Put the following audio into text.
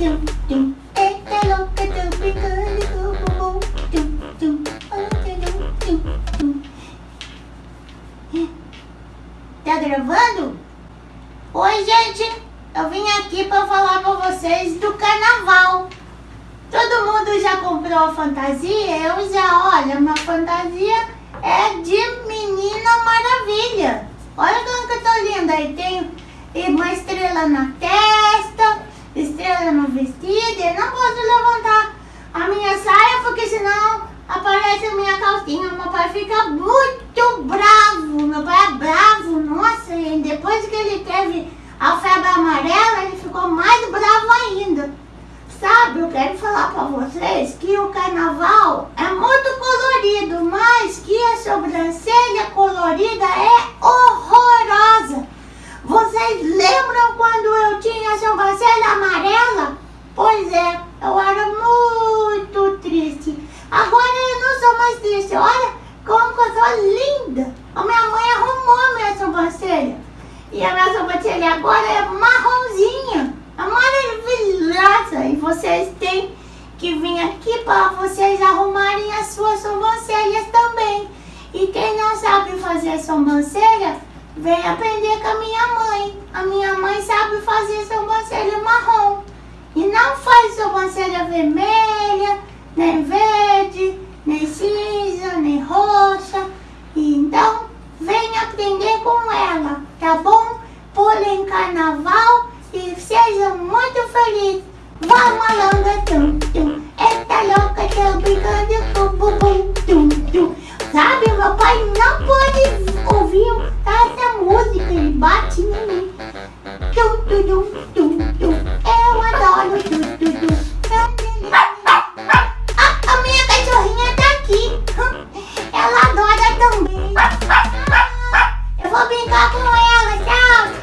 Tá gravando? Oi, gente! Eu vim aqui para falar para vocês do carnaval. Todo mundo já comprou a fantasia? Eu já, olha, uma fantasia é de Menina Maravilha. Olha como que eu tô linda. E tem uma estrela na terra estrela no vestido. Eu não posso levantar a minha saia porque senão aparece a minha calcinha. Meu pai fica muito bravo. Meu pai é bravo, nossa. E depois que ele teve a febre amarela, ele ficou mais bravo ainda. Sabe, eu quero falar para vocês que o carnaval é muito colorido, mas que a sobrancelha colorida é horrorosa. Vocês lembram quando eu tinha a sobrancelha amarela? Pois é, eu era muito triste. Agora eu não sou Olha como sou linda. A minha mãe arrumou a minha sobrancelha. E a minha sobrancelha agora é marronzinha. É maravilhosa. E vocês têm que vir aqui para vocês arrumarem as suas sobrancelhas também. E quem não sabe fazer sobrancelha, vem aprender com a minha mãe. A minha mãe sabe fazer sobrancelha marrom. E não faz sobrancelha vermelha, nem verde, carnaval e sejam muito felizes. Vamos malandra, tum, tum. É Esta louca tá brincando brinco bum, bum, bum, tum, tum. Sabe, meu pai não pode ouvir essa música, ele bate em mim. Tum, tum, tum, tum, tum. Eu adoro tum, tum, tum. A minha cachorrinha tá aqui. Ela adora também. Eu vou brincar com ela, tchau.